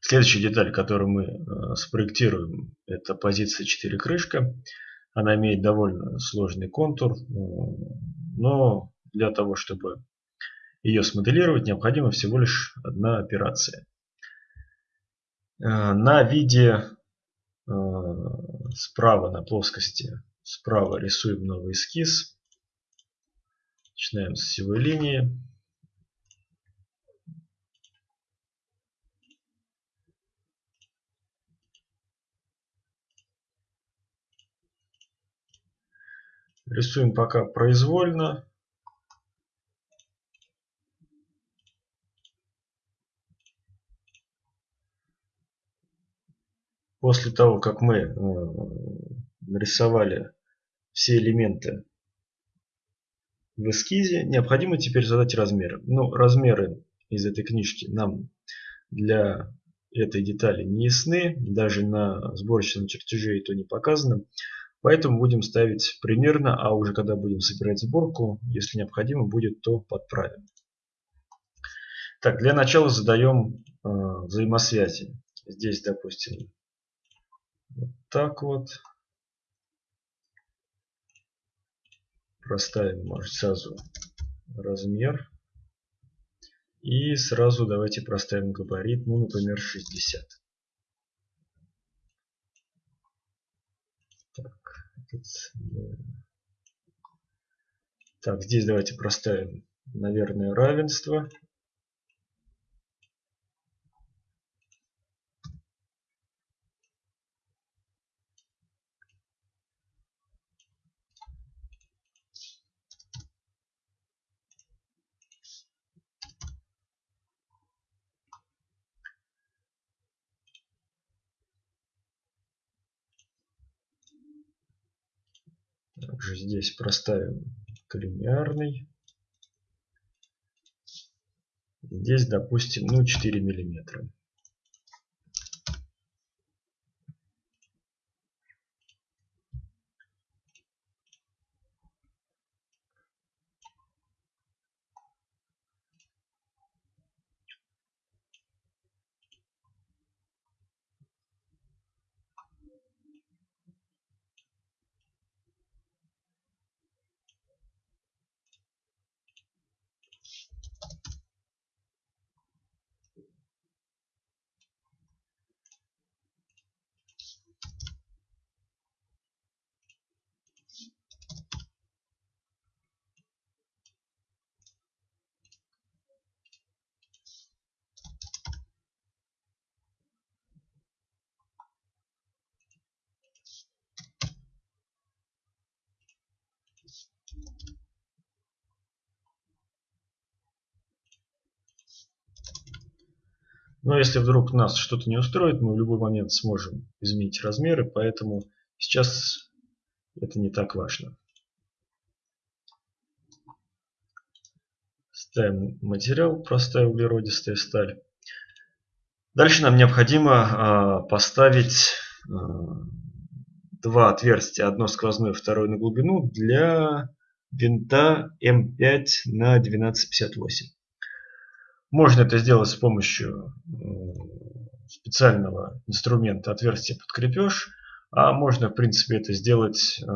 Следующая деталь, которую мы э, спроектируем, это позиция 4 крышка. Она имеет довольно сложный контур, э, но для того, чтобы ее смоделировать, необходима всего лишь одна операция. Э, на виде справа на плоскости справа рисуем новый эскиз. Начинаем с силовой линии. Рисуем пока произвольно. После того, как мы э, нарисовали все элементы в эскизе, необходимо теперь задать размеры. Ну, размеры из этой книжки нам для этой детали не ясны, даже на сборочном чертеже это не показано. Поэтому будем ставить примерно, а уже когда будем собирать сборку, если необходимо будет, то подправим. Так, для начала задаем э, взаимосвязи. Здесь, допустим, вот так вот. Проставим, может, сразу размер. И сразу давайте проставим габарит, ну, например, 60. Так, здесь давайте проставим, наверное, равенство. Также здесь проставим коллинеарный. Здесь, допустим, ну 4 миллиметра. Но если вдруг нас что-то не устроит, мы в любой момент сможем изменить размеры, поэтому сейчас это не так важно. Ставим материал, простая углеродистая сталь. Дальше нам необходимо э, поставить э, два отверстия, одно сквозное, второе на глубину, для винта М5 на 1258. Можно это сделать с помощью специального инструмента отверстие под крепеж, а можно в принципе это сделать э,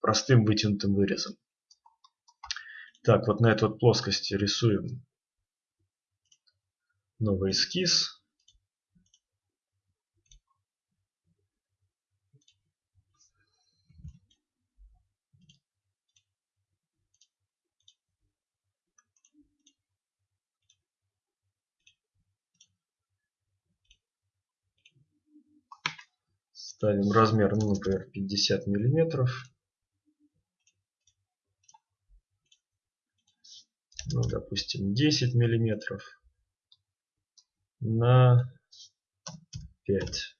простым вытянутым вырезом. Так, вот на этой вот плоскости рисуем новый эскиз. Ставим размер, ну, например, 50 миллиметров. Ну, допустим, 10 миллиметров на 5.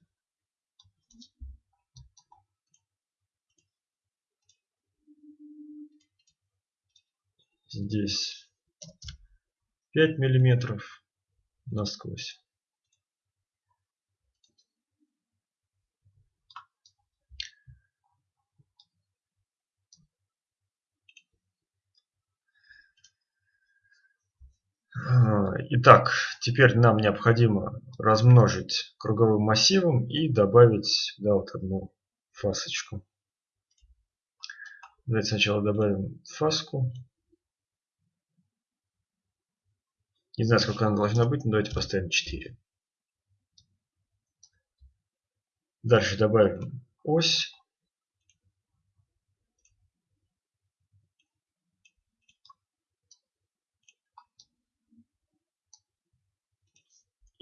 Здесь 5 миллиметров насквозь. А, итак, теперь нам необходимо размножить круговым массивом и добавить да, вот одну фасочку. Давайте сначала добавим фаску. Не знаю, сколько она должна быть, но давайте поставим 4. Дальше добавим ось.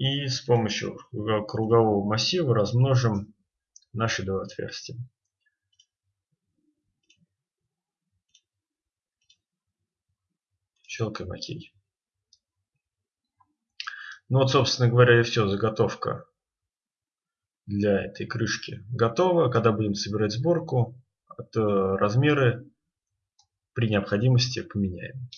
И с помощью кругового массива размножим наши два отверстия. Щелкаем ОК. Ну вот, собственно говоря, и все. Заготовка для этой крышки готова. Когда будем собирать сборку, размеры при необходимости поменяем.